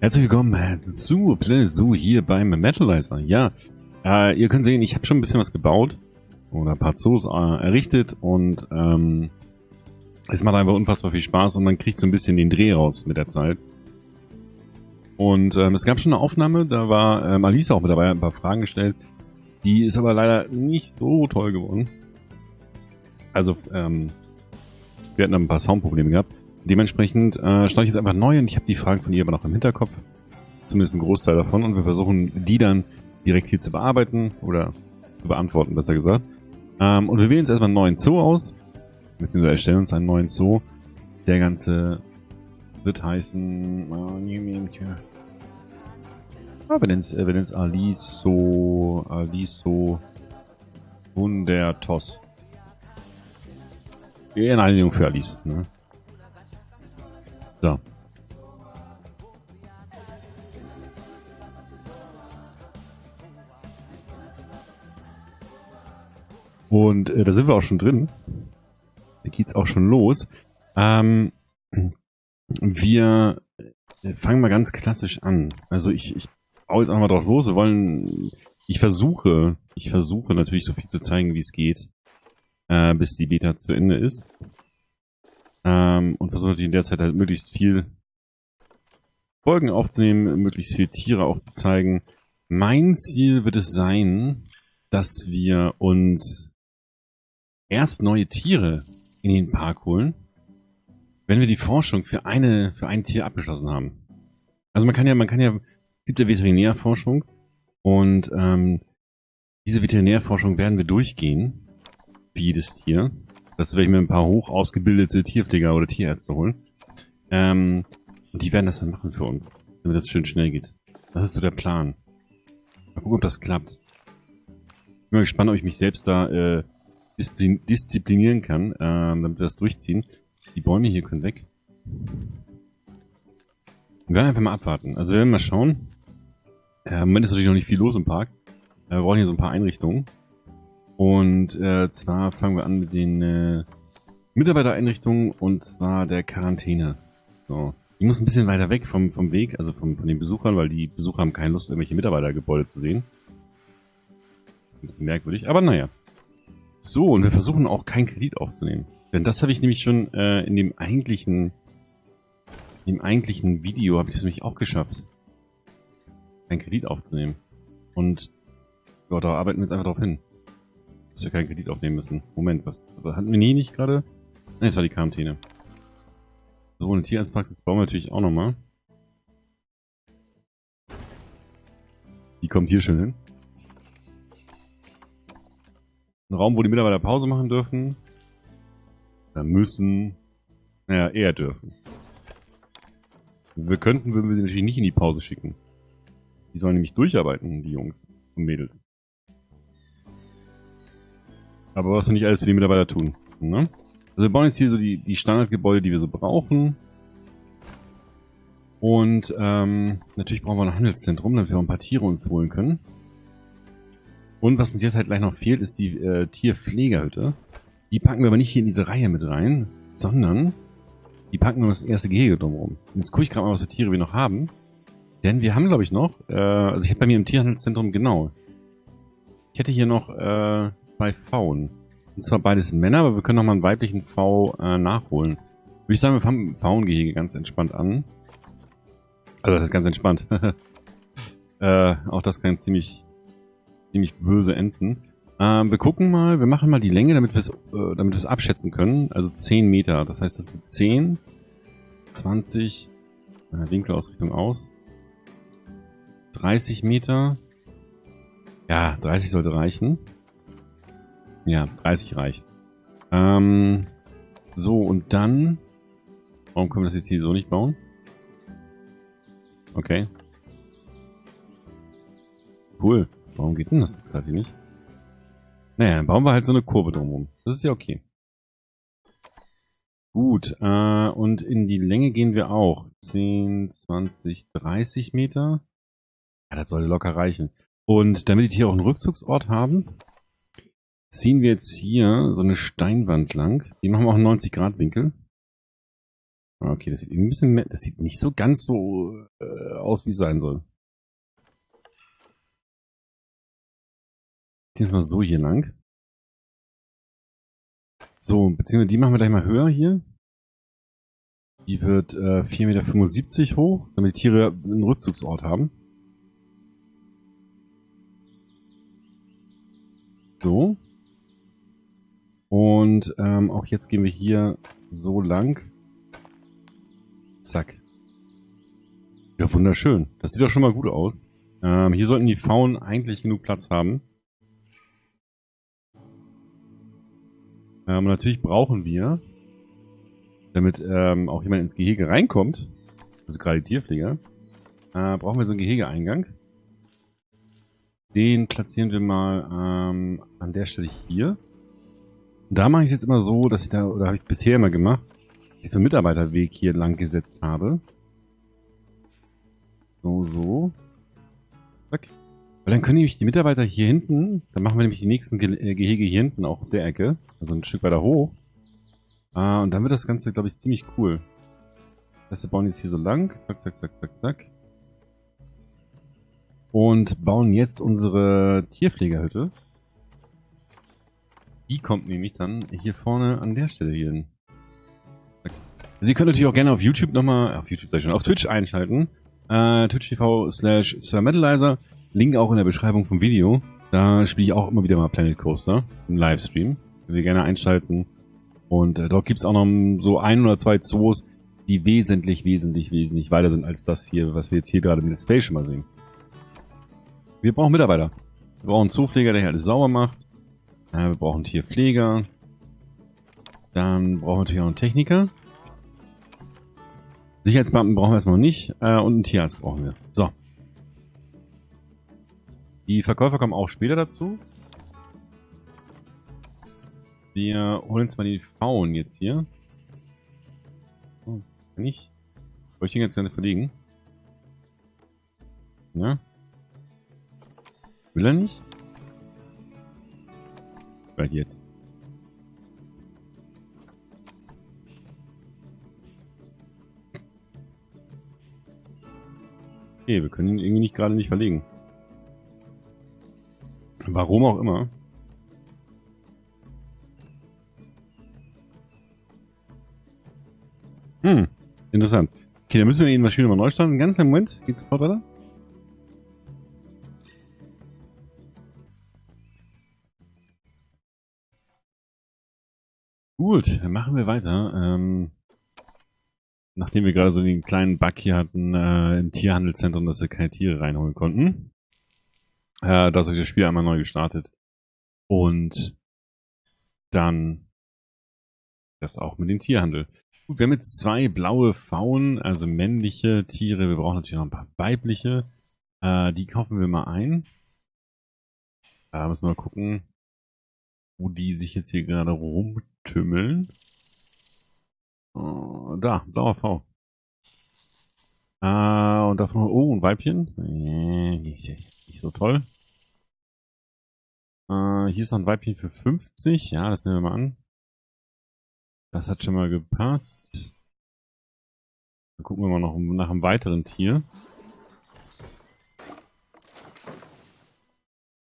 Herzlich willkommen zu Planet Zoo hier beim Metalizer. Ja, äh, ihr könnt sehen, ich habe schon ein bisschen was gebaut oder ein paar Zoos äh, errichtet und ähm, es macht einfach unfassbar viel Spaß und man kriegt so ein bisschen den Dreh raus mit der Zeit. Und ähm, es gab schon eine Aufnahme, da war ähm, Alice auch mit dabei, ein paar Fragen gestellt. Die ist aber leider nicht so toll geworden. Also, ähm, wir hatten ein paar Soundprobleme gehabt. Dementsprechend äh, starte ich jetzt einfach neu und ich habe die Fragen von ihr aber noch im Hinterkopf. Zumindest ein Großteil davon. Und wir versuchen, die dann direkt hier zu bearbeiten oder zu beantworten, besser gesagt. Ähm, und wir wählen jetzt erstmal einen neuen Zoo aus. Beziehungsweise erstellen uns einen neuen Zoo. Der ganze wird heißen... Ah, wir nennen es äh, Aliso... Aliso... Hundertos. In Einigung für Alice. Ne? So. Und äh, da sind wir auch schon drin. Da geht's auch schon los. Ähm, wir fangen mal ganz klassisch an. Also ich, ich baue jetzt einfach drauf los. Wir wollen, ich versuche, ich versuche natürlich so viel zu zeigen, wie es geht, äh, bis die Beta zu Ende ist. Ähm, und versuche natürlich in der Zeit halt möglichst viel Folgen aufzunehmen, möglichst viele Tiere auch zu zeigen. Mein Ziel wird es sein, dass wir uns erst neue Tiere in den Park holen, wenn wir die Forschung für eine für ein Tier abgeschlossen haben. Also man kann ja, man kann ja, es gibt ja Veterinärforschung und ähm, diese Veterinärforschung werden wir durchgehen für jedes Tier. Das werde ich mir ein paar hoch ausgebildete Tierpfleger oder Tierärzte holen. Ähm, und die werden das dann machen für uns, damit das schön schnell geht. Das ist so der Plan. Mal gucken, ob das klappt. Ich bin mal gespannt, ob ich mich selbst da äh, disziplin disziplinieren kann, äh, damit wir das durchziehen. Die Bäume hier können weg. Wir werden einfach mal abwarten. Also wir werden mal schauen. Äh, Im Moment ist natürlich noch nicht viel los im Park. Äh, wir brauchen hier so ein paar Einrichtungen. Und äh, zwar fangen wir an mit den äh, Mitarbeitereinrichtungen und zwar der Quarantäne. So. Die muss ein bisschen weiter weg vom, vom Weg, also vom, von den Besuchern, weil die Besucher haben keine Lust, irgendwelche Mitarbeitergebäude zu sehen. Ein bisschen merkwürdig, aber naja. So, und wir versuchen auch keinen Kredit aufzunehmen. Denn das habe ich nämlich schon äh, in dem eigentlichen dem eigentlichen Video habe ich das nämlich auch geschafft. Keinen Kredit aufzunehmen. Und ja, da arbeiten wir jetzt einfach drauf hin dass wir keinen Kredit aufnehmen müssen. Moment, was, was hatten wir nie nicht gerade? Nein, das war die Quarantäne. So, eine Tierarztpraxis bauen wir natürlich auch nochmal. Die kommt hier schön hin. Ein Raum, wo die Mitarbeiter Pause machen dürfen. Da müssen. Naja, eher dürfen. Wir könnten, würden wir sie natürlich nicht in die Pause schicken. Die sollen nämlich durcharbeiten, die Jungs und Mädels. Aber was wir nicht alles für die Mitarbeiter tun. Ne? Also wir bauen jetzt hier so die, die Standardgebäude, die wir so brauchen. Und ähm, natürlich brauchen wir ein Handelszentrum, damit wir auch ein paar Tiere uns holen können. Und was uns jetzt halt gleich noch fehlt, ist die äh, Tierpflegerhütte. Die packen wir aber nicht hier in diese Reihe mit rein, sondern die packen wir das erste Gehege drumherum. Jetzt gucke ich gerade mal, was für Tiere wir noch haben. Denn wir haben, glaube ich, noch, äh, also ich habe bei mir im Tierhandelszentrum, genau. Ich hätte hier noch äh, zwei Pfauen. Und zwar beides Männer, aber wir können nochmal einen weiblichen V äh, nachholen. Würde ich sagen, wir fangen mit Pfauengehege ganz entspannt an. Also das ist ganz entspannt. äh, auch das kann ziemlich, ziemlich böse enden. Ähm, wir gucken mal, wir machen mal die Länge, damit wir es äh, abschätzen können. Also 10 Meter. Das heißt, das sind 10, 20, äh, Winkelausrichtung aus. 30 Meter. Ja, 30 sollte reichen. Ja, 30 reicht. Ähm, so, und dann... Warum können wir das jetzt hier so nicht bauen? Okay. Cool. Warum geht denn das jetzt hier nicht? Naja, dann bauen wir halt so eine Kurve drumherum. Das ist ja okay. Gut, äh, und in die Länge gehen wir auch. 10, 20, 30 Meter. Ja, das sollte locker reichen. Und damit die hier auch einen Rückzugsort haben, ziehen wir jetzt hier so eine Steinwand lang. Die machen wir auch einen 90 Grad Winkel. Okay, das sieht ein bisschen mehr, das sieht nicht so ganz so äh, aus, wie es sein soll. Jetzt mal so hier lang. So, beziehungsweise die machen wir gleich mal höher hier. Die wird äh, 4,75 Meter hoch, damit die Tiere einen Rückzugsort haben. So. Und ähm, auch jetzt gehen wir hier so lang. Zack. Ja, wunderschön. Das sieht doch schon mal gut aus. Ähm, hier sollten die Faunen eigentlich genug Platz haben. Ähm, natürlich brauchen wir, damit ähm, auch jemand ins Gehege reinkommt, also gerade die Tierpfleger, äh, brauchen wir so einen Gehegeeingang. Den platzieren wir mal ähm, an der Stelle hier. Da mache ich es jetzt immer so, dass ich da, oder habe ich bisher immer gemacht, dass ich so einen Mitarbeiterweg hier lang gesetzt habe. So, so. Zack. Weil dann können nämlich die Mitarbeiter hier hinten, dann machen wir nämlich die nächsten Ge äh, Gehege hier hinten auch auf der Ecke, also ein Stück weiter hoch. Ah, und dann wird das Ganze, glaube ich, ziemlich cool. Das wir bauen jetzt hier so lang, zack, zack, zack, zack, zack. Und bauen jetzt unsere Tierpflegerhütte. Die kommt nämlich dann hier vorne an der Stelle hier hin. Sie können natürlich auch gerne auf YouTube nochmal, auf YouTube sag ich schon, auf Twitch einschalten. Äh, Twitch slash Sir. Link auch in der Beschreibung vom Video. Da spiele ich auch immer wieder mal Planet Coaster im Livestream. Könnt ihr gerne einschalten. Und äh, dort gibt es auch noch so ein oder zwei Zoos, die wesentlich, wesentlich, wesentlich weiter sind als das hier, was wir jetzt hier gerade mit Let's Play schon mal sehen. Wir brauchen Mitarbeiter. Wir brauchen einen Zoopfleger, der hier alles sauber macht. Äh, wir brauchen Tierpfleger. Dann brauchen wir natürlich auch einen Techniker. Sicherheitsbeamten brauchen wir erstmal nicht. Äh, und einen Tierarzt brauchen wir. So. Die Verkäufer kommen auch später dazu. Wir holen uns mal die Faunen jetzt hier. Oh, kann ich? Wollte ich den jetzt gerne verlegen? Ja. Will er nicht? Vielleicht jetzt. Okay, wir können ihn irgendwie nicht gerade nicht verlegen. Warum auch immer. Hm, interessant. Okay, dann müssen wir ihn wahrscheinlich mal neu starten. Ganz einen Moment, geht sofort weiter. Gut, dann machen wir weiter. Ähm, nachdem wir gerade so den kleinen Bug hier hatten äh, im Tierhandelszentrum, dass wir keine Tiere reinholen konnten. Äh, da ist das Spiel einmal neu gestartet. Und dann das auch mit dem Tierhandel. Gut, wir haben jetzt zwei blaue Faunen, also männliche Tiere. Wir brauchen natürlich noch ein paar weibliche. Äh, die kaufen wir mal ein. Da müssen wir mal gucken, wo die sich jetzt hier gerade rumtümmeln. Oh, da, blauer V. Äh, und davon, oh, ein Weibchen. Äh, nicht, so toll. Äh, hier ist noch ein Weibchen für 50. Ja, das nehmen wir mal an. Das hat schon mal gepasst. Dann gucken wir mal noch nach einem weiteren Tier.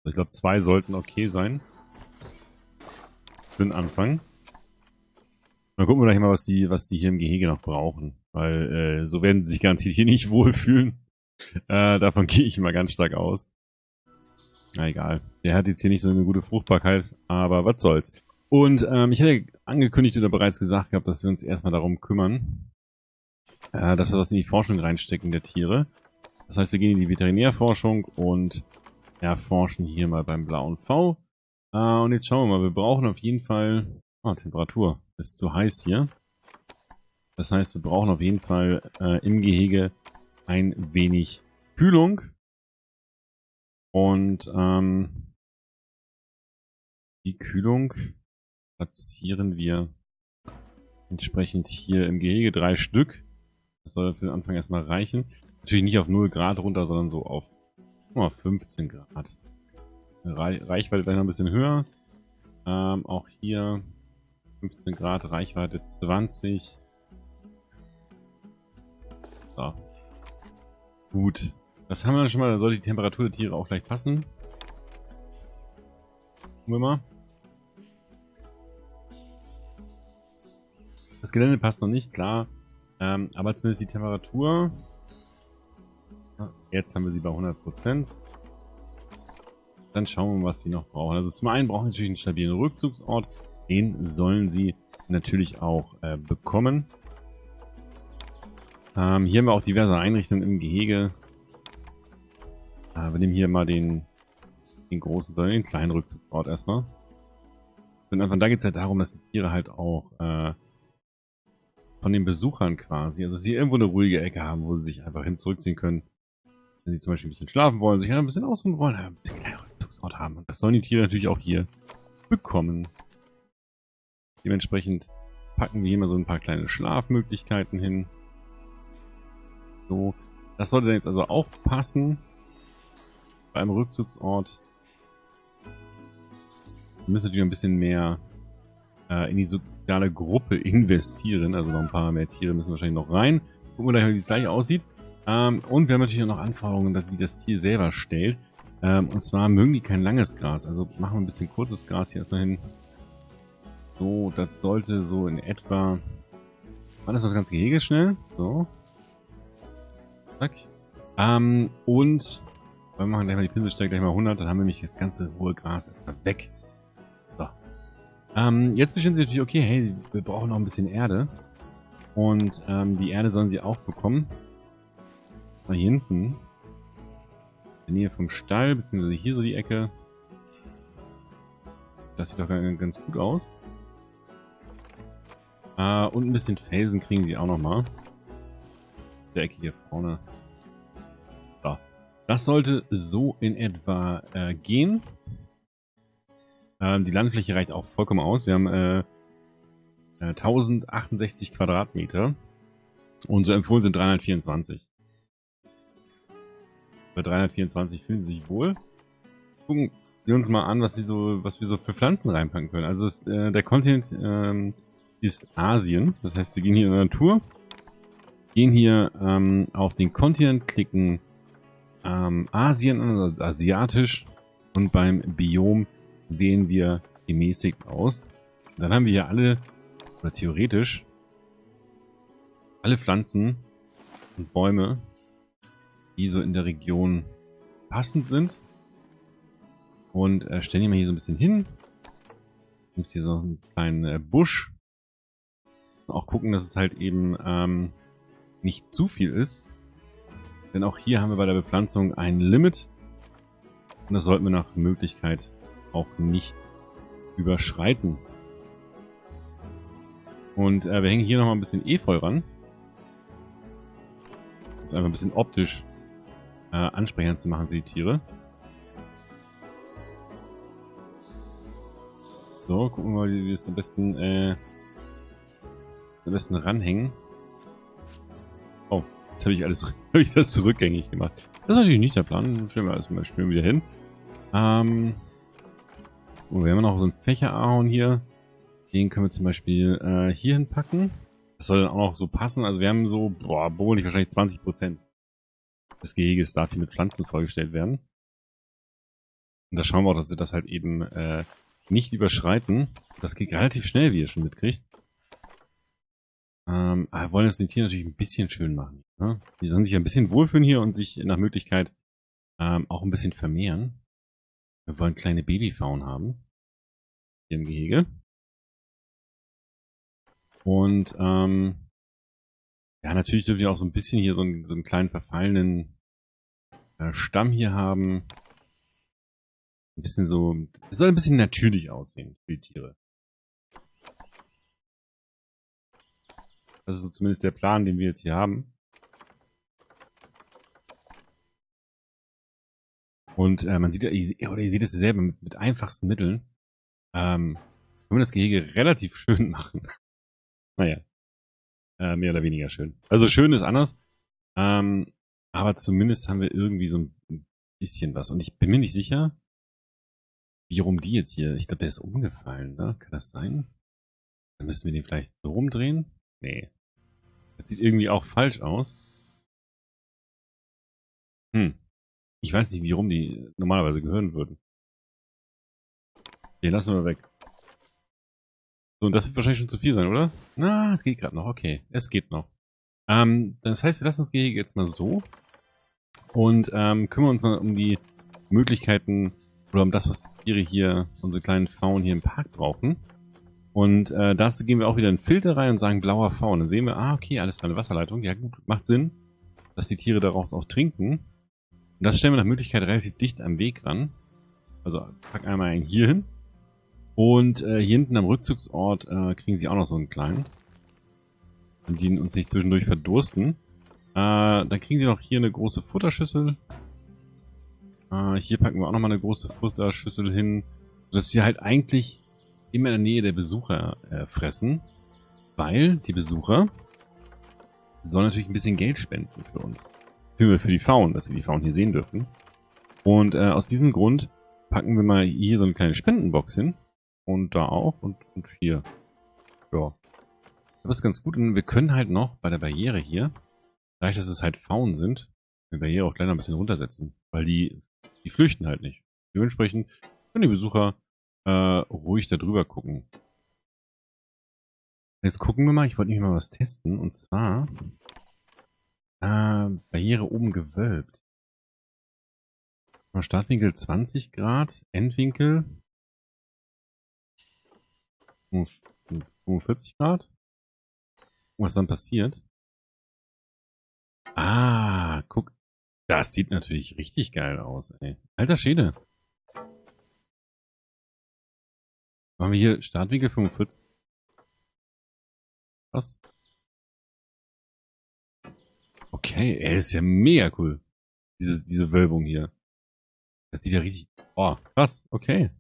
Ich glaube, zwei sollten okay sein. Für den Anfang. Dann gucken wir gleich mal, was die, was die hier im Gehege noch brauchen. Weil äh, so werden sie sich garantiert hier nicht wohlfühlen. Äh, davon gehe ich mal ganz stark aus. Na egal. Der hat jetzt hier nicht so eine gute Fruchtbarkeit, aber was soll's. Und ähm, ich hatte angekündigt oder bereits gesagt gehabt, dass wir uns erstmal darum kümmern, äh, dass wir das in die Forschung reinstecken der Tiere. Das heißt, wir gehen in die Veterinärforschung und erforschen hier mal beim blauen V. Äh, und jetzt schauen wir mal, wir brauchen auf jeden Fall... Ah, Temperatur. Ist zu heiß hier. Das heißt, wir brauchen auf jeden Fall äh, im Gehege ein wenig Kühlung. Und ähm, die Kühlung platzieren wir entsprechend hier im Gehege drei Stück. Das soll für den Anfang erstmal reichen. Natürlich nicht auf 0 Grad runter, sondern so auf oh, 15 Grad. Reichweite gleich noch ein bisschen höher. Ähm, auch hier 15 Grad, Reichweite 20. So. Gut. Das haben wir dann schon mal. Da sollte die Temperatur der Tiere auch gleich passen. Gucken wir mal. Das Gelände passt noch nicht, klar. Ähm, aber zumindest die Temperatur. Jetzt haben wir sie bei 100%. Dann schauen wir mal, was sie noch brauchen. Also zum einen brauchen sie natürlich einen stabilen Rückzugsort. Den sollen sie natürlich auch äh, bekommen. Ähm, hier haben wir auch diverse Einrichtungen im Gehege. Äh, wir nehmen hier mal den, den großen, sondern den kleinen Rückzugsort erstmal. Und einfach da geht es halt darum, dass die Tiere halt auch äh, von den Besuchern quasi. Also sie irgendwo eine ruhige Ecke haben, wo sie sich einfach hin zurückziehen können. Wenn sie zum Beispiel ein bisschen schlafen wollen, sich ein bisschen ausruhen wollen, ein bisschen kleinen Rückzugsort haben. Und das sollen die Tiere natürlich auch hier bekommen. Dementsprechend packen wir hier mal so ein paar kleine Schlafmöglichkeiten hin. So, das sollte dann jetzt also auch passen. Beim Rückzugsort. Müssen natürlich ein bisschen mehr äh, in die soziale Gruppe investieren. Also noch ein paar mehr Tiere müssen wahrscheinlich noch rein. Gucken wir gleich, wie es gleich aussieht. Ähm, und wir haben natürlich auch noch Anforderungen, die das Tier selber stellt. Ähm, und zwar mögen die kein langes Gras. Also machen wir ein bisschen kurzes Gras hier erstmal hin. So, das sollte so in etwa... Wann ist das ganze Gehege schnell? So. Zack. Ähm, und wir machen gleich mal die Pinselstärke gleich mal 100, dann haben wir nämlich das ganze hohe Gras erstmal weg. Ähm, jetzt bestimmt sie natürlich, okay, hey, wir brauchen noch ein bisschen Erde. Und ähm, die Erde sollen sie auch bekommen. Mal hier hinten. In der Nähe vom Stall, beziehungsweise hier so die Ecke. Das sieht doch ganz gut aus. Äh, und ein bisschen Felsen kriegen sie auch nochmal. Der Ecke hier vorne. So. Das sollte so in etwa äh, gehen. Ähm, die Landfläche reicht auch vollkommen aus. Wir haben äh, 1068 äh, Quadratmeter. Und so empfohlen sind 324. Bei 324 fühlen sie sich wohl. Gucken wir uns mal an, was, sie so, was wir so für Pflanzen reinpacken können. Also es, äh, der Kontinent ähm, ist Asien. Das heißt, wir gehen hier in der Natur, gehen hier ähm, auf den Kontinent, klicken ähm, Asien also asiatisch und beim Biom wählen wir gemäßigt aus. Dann haben wir hier alle, oder theoretisch, alle Pflanzen und Bäume, die so in der Region passend sind. Und äh, stellen die mal hier so ein bisschen hin. Gibt hier so einen kleinen äh, Busch. Auch gucken, dass es halt eben ähm, nicht zu viel ist. Denn auch hier haben wir bei der Bepflanzung ein Limit. Und das sollten wir nach Möglichkeit auch nicht überschreiten. Und äh, wir hängen hier nochmal ein bisschen Efeu ran. Das ist einfach ein bisschen optisch äh, ansprechend zu machen für die Tiere. So, gucken wir mal, wie wir es am besten, äh, am besten ranhängen. Oh, jetzt habe ich alles hab ich das zurückgängig gemacht. Das ist natürlich nicht der Plan. Stellen wir alles mal schön wieder hin. Ähm, Oh, wir haben noch so einen Fächerahorn hier. Den können wir zum Beispiel äh, hier hinpacken. Das soll dann auch noch so passen. Also wir haben so, boah, bohrlich wahrscheinlich 20% des Geheges darf hier mit Pflanzen vollgestellt werden. Und da schauen wir auch, dass wir das halt eben äh, nicht überschreiten. Das geht relativ schnell, wie ihr schon mitkriegt. Ähm, aber wir wollen das den Tieren natürlich ein bisschen schön machen. Ne? Die sollen sich ein bisschen wohlfühlen hier und sich nach Möglichkeit ähm, auch ein bisschen vermehren. Wir wollen kleine Babyfaun haben. Hier im Gehege. Und ähm, ja, natürlich dürfen wir auch so ein bisschen hier so einen, so einen kleinen verfallenen äh, Stamm hier haben. Ein bisschen so, es soll ein bisschen natürlich aussehen für die Tiere. Das ist so zumindest der Plan, den wir jetzt hier haben. Und äh, man sieht, ja, oder ihr seht es selber, mit, mit einfachsten Mitteln ähm, können wir das Gehege relativ schön machen. naja, äh, mehr oder weniger schön. Also schön ist anders, ähm, aber zumindest haben wir irgendwie so ein bisschen was. Und ich bin mir nicht sicher, wie rum die jetzt hier, ich glaube, der ist umgefallen, ne? Kann das sein? Dann müssen wir den vielleicht so rumdrehen? Nee. Das sieht irgendwie auch falsch aus. Hm. Ich weiß nicht, wie rum die normalerweise gehören würden. Den lassen wir weg. So, und das wird wahrscheinlich schon zu viel sein, oder? Na, es geht gerade noch. Okay, es geht noch. Ähm, das heißt, wir lassen das Gehege jetzt mal so. Und ähm, kümmern uns mal um die Möglichkeiten oder um das, was die Tiere hier, unsere kleinen Faunen hier im Park brauchen. Und äh, dazu gehen wir auch wieder in Filter rein und sagen blauer Faun. Dann sehen wir, ah, okay, alles da eine Wasserleitung. Ja gut, macht Sinn, dass die Tiere daraus auch trinken. Und das stellen wir nach Möglichkeit relativ dicht am Weg ran. Also pack einmal einen hier hin. Und äh, hier hinten am Rückzugsort äh, kriegen sie auch noch so einen kleinen. Und die uns nicht zwischendurch verdursten. Äh, dann kriegen sie noch hier eine große Futterschüssel. Äh, hier packen wir auch nochmal eine große Futterschüssel hin. Sodass sie halt eigentlich immer in der Nähe der Besucher äh, fressen, weil die Besucher sollen natürlich ein bisschen Geld spenden für uns. Für die Faunen, dass sie die Faunen hier sehen dürfen. Und äh, aus diesem Grund packen wir mal hier so eine kleine Spendenbox hin. Und da auch und, und hier. Ja. Das ist ganz gut. Und wir können halt noch bei der Barriere hier, dadurch, dass es halt Faunen sind, die Barriere auch gleich noch ein bisschen runtersetzen. Weil die, die flüchten halt nicht. Dementsprechend können die Besucher äh, ruhig da drüber gucken. Jetzt gucken wir mal, ich wollte nämlich mal was testen. Und zwar äh, Barriere oben gewölbt. Startwinkel 20 Grad, Endwinkel 45 Grad. Was dann passiert? Ah, guck. Das sieht natürlich richtig geil aus, ey. Alter Schäde. Machen wir hier Startwinkel 45. Was? Okay, ey, ist ja mega cool. Diese, diese Wölbung hier. Das sieht ja richtig... Oh, krass, okay.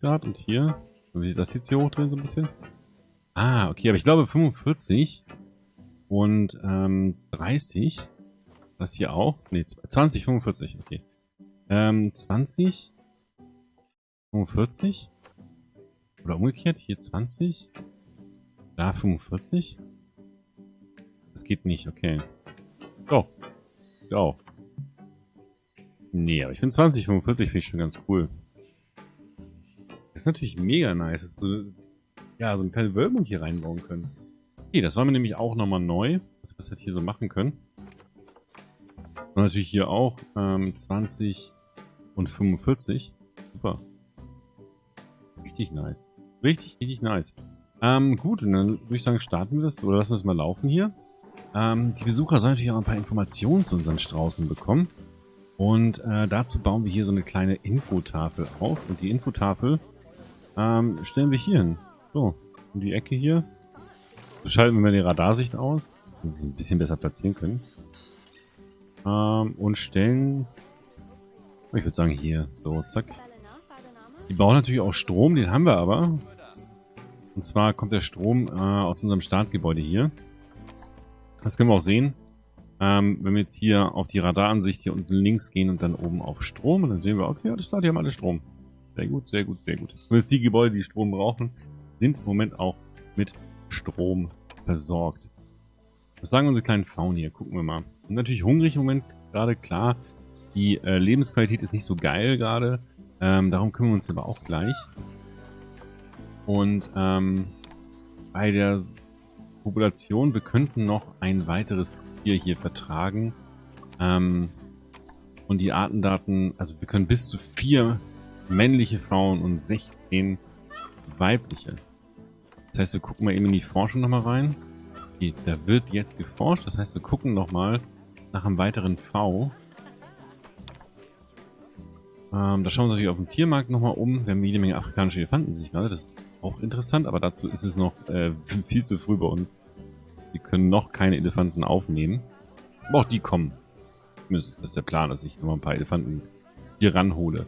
Grad und hier. Das jetzt hier hochdrehen so ein bisschen. Ah, okay, aber ich glaube 45 und ähm, 30 das hier auch? Ne, 20, 45, okay. Ähm, 20, 45. Oder umgekehrt, hier 20. Da 45. Das geht nicht, okay. Ich auch. Nee, aber ich finde 20, 45 finde ich schon ganz cool. Das ist natürlich mega nice. So, ja, so eine kleine Wölbung hier reinbauen können. Okay, das war mir nämlich auch nochmal neu, dass wir das hier so machen können. Und natürlich hier auch ähm, 20 und 45. Super. Richtig nice. Richtig, richtig nice. Ähm, gut, und dann würde ich sagen, starten wir das oder lassen wir es mal laufen hier. Ähm, die Besucher sollen natürlich auch ein paar Informationen zu unseren Straußen bekommen. Und äh, dazu bauen wir hier so eine kleine Infotafel auf. Und die Infotafel ähm, stellen wir hier hin. So, in die Ecke hier. So schalten wir mal die Radarsicht aus. Ein bisschen besser platzieren können. Ähm, und stellen... Ich würde sagen hier. So, zack. Die bauen natürlich auch Strom, den haben wir aber. Und zwar kommt der Strom äh, aus unserem Startgebäude hier. Das können wir auch sehen. Ähm, wenn wir jetzt hier auf die Radaransicht hier unten links gehen und dann oben auf Strom, dann sehen wir, okay, alles klar, die haben alle Strom. Sehr gut, sehr gut, sehr gut. Und jetzt die Gebäude, die Strom brauchen, sind im Moment auch mit Strom versorgt. Was sagen unsere kleinen Faunen hier? Gucken wir mal. Natürlich hungrig im Moment gerade, klar. Die äh, Lebensqualität ist nicht so geil gerade. Ähm, darum kümmern wir uns aber auch gleich. Und ähm, bei der Population, wir könnten noch ein weiteres Tier hier vertragen. Ähm, und die Artendaten, also wir können bis zu vier männliche Frauen und 16 weibliche. Das heißt, wir gucken mal eben in die Forschung nochmal rein. Okay, da wird jetzt geforscht. Das heißt, wir gucken nochmal nach einem weiteren V. Ähm, da schauen wir uns natürlich auf dem Tiermarkt nochmal um. Wir haben jede Menge afrikanische Elefanten sich gerade. Das ist auch interessant, aber dazu ist es noch äh, viel zu früh bei uns. Wir können noch keine Elefanten aufnehmen. Aber auch die kommen. Das ist der Plan, dass ich nochmal ein paar Elefanten hier ranhole.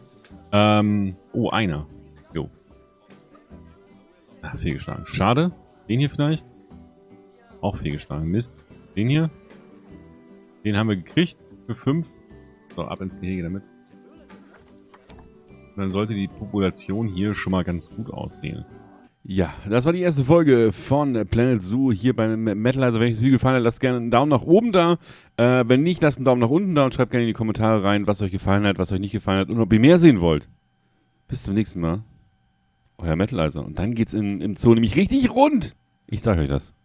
Ähm, oh, einer. Jo. Ah, fehlgeschlagen. Schade. Den hier vielleicht? Auch fehlgeschlagen. Mist. Den hier? Den haben wir gekriegt. Für fünf. So, ab ins Gehege damit. Und dann sollte die Population hier schon mal ganz gut aussehen. Ja, das war die erste Folge von Planet Zoo hier bei Metalizer. Wenn euch das Video gefallen hat, lasst gerne einen Daumen nach oben da. Äh, wenn nicht, lasst einen Daumen nach unten da und schreibt gerne in die Kommentare rein, was euch gefallen hat, was euch nicht gefallen hat und ob ihr mehr sehen wollt. Bis zum nächsten Mal. Euer Metalizer. Und dann geht's in, im Zoo nämlich richtig rund. Ich sage euch das.